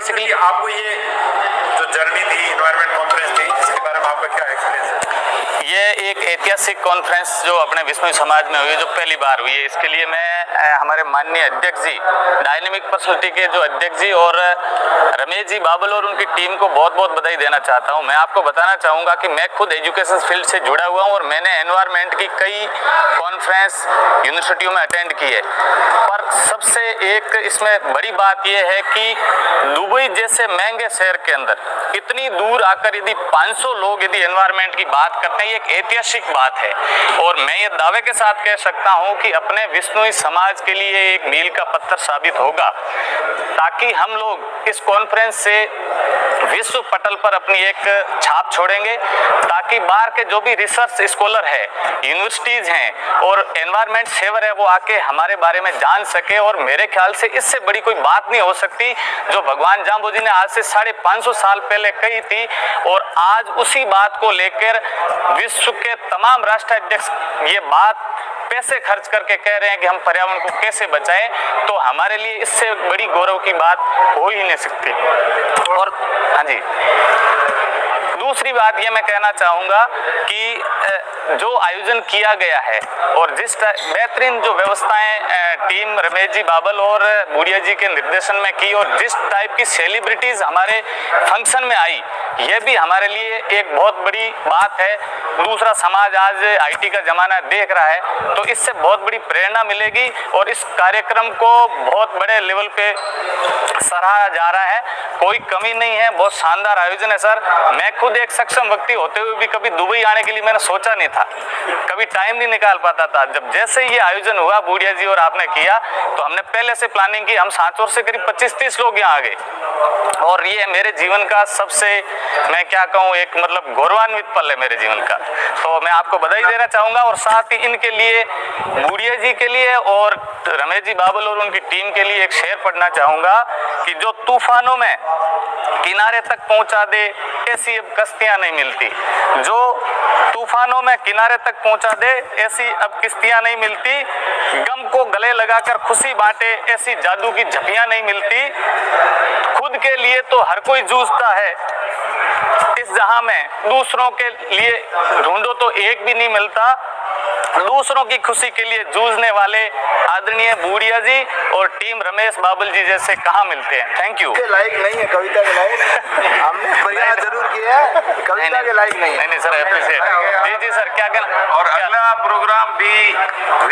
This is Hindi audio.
बेसिकली आपको ये जो जर्नी थी इन्वायरमेंट कॉन्फ्रेंस थी, इसके बारे में आपका क्या एक्सपीरियंस है? एक ऐतिहासिक कॉन्फ्रेंस जो अपने विष्णु समाज में हुई, जो पहली बार हुई है। इसके लिए मैं हमारे माननीय अध्यक्ष जी डायनेमिक पर्सनलिटी के जो अध्यक्ष जी और रमेश जी बाबल और उनकी टीम को बहुत बहुत बधाई देना चाहता हूँ। मैं आपको बताना चाहूँगा कि मैं खुद एजुकेशन फ़ील्ड से जुड़ा हुआ हूँ और मैंने एनवायरमेंट की कई कॉन्फ्रेंस यूनिवर्सिटियों में अटेंड की है। पर सबसे एक इसमें बड़ी बात यह है कि दुबई जैसे महँगे शहर के अंदर इतनी दूर आकर यदि 500 लोग यदि एनवायरमेंट की बात करते हैं एक ऐतिहासिक बात है। और मैं ये दावे के साथ कह सकता हूँ कि अपने विष्णु समाज के लिए एक मील का पत्थर साबित होगा। ताकि हम लोग इस कॉन्फ्रेंस से विश्व पटल पर अपनी एक छाप छोड़ेंगे, ताकि बाहर के जो भी रिसर्च स्कॉलर है यूनिवर्सिटीज हैं, और एनवायरमेंट सेवर है, वो आके हमारे बारे में जान सके और मेरे ख्याल से इससे बड़ी कोई बात नहीं हो सकती, जो भगवान जाम्बो जी ने आज से साढ़े पाँच साल पहले कही थी, और आज उसी बात को लेकर विश्व के तमाम राष्ट्राध्यक्ष ये बात पैसे खर्च करके कह रहे हैं कि हम पर्यावरण को कैसे बचाएँ तो हमारे लिए इससे बड़ी गौरव की बात हो ही नहीं सकती। और दूसरी बात ये मैं कहना चाहूँगा कि जो आयोजन किया गया है और जिस बेहतरीन जो व्यवस्थाएँ टीम रमेश जी बाबल और बुढ़िया जी के निर्देशन में की और जिस टाइप की सेलिब्रिटीज हमारे फ़ंक्शन में आई, ये भी हमारे लिए एक बहुत बड़ी बात है। दूसरा समाज आज आईटी का जमाना देख रहा है तो इससे बहुत बड़ी प्रेरणा मिलेगी और इस कार्यक्रम को बहुत बड़े लेवल पे सराहा जा रहा है। कोई कमी नहीं है। बहुत शानदार आयोजन है, सर। मैं खुद एक सक्षम व्यक्ति होते हुए भी कभी दुबई आने के लिए मैंने सोचा नहीं था। कभी टाइम नहीं निकाल पाता था। जब जैसे ही ये आयोजन हुआ, बूढ़िया जी और आपने किया तो हमने पहले से प्लानिंग की। हम सांचौर से करीब 25-30 लोग यहाँ आ गए। और ये मेरे जीवन का सबसे, मैं क्या कहूँ, एक मतलब गौरवान्वित पल है मेरे जीवन का। तो मैं आपको बधाई देना चाहूँगा और साथ ही इनके लिए, बूढ़िया जी के लिए और रमेश जी बाबल और उनकी टीम के लिए एक शेर पढ़ना चाहूँगा। कि जो तूफानों में किनारे तक पहुँचा दे, ऐसी अब कश्तियाँ नहीं मिलती। जो तूफानों में किनारे तक पहुँचा दे, ऐसी अब किश्तियाँ नहीं मिलती। गम को गले लगाकर खुशी बांटे, ऐसी जादू की झपियाँ नहीं मिलती। खुद के लिए तो हर कोई जूझता है। इस जहाँ में दूसरों के लिए ढूंढो तो एक भी नहीं मिलता। दूसरों की खुशी के लिए जूझने वाले आदरणीय बूढ़िया जी और टीम रमेश बाबुल जी जैसे कहा मिलते हैं? थैंक यू लाइक नहीं है कविता के लाइक हमने प्रयास ज़रूर किया है कविता के लाइक नहीं नहीं नहीं सर अप्रिशिएट जी जी सर क्या कहना और अगला प्रोग्राम भी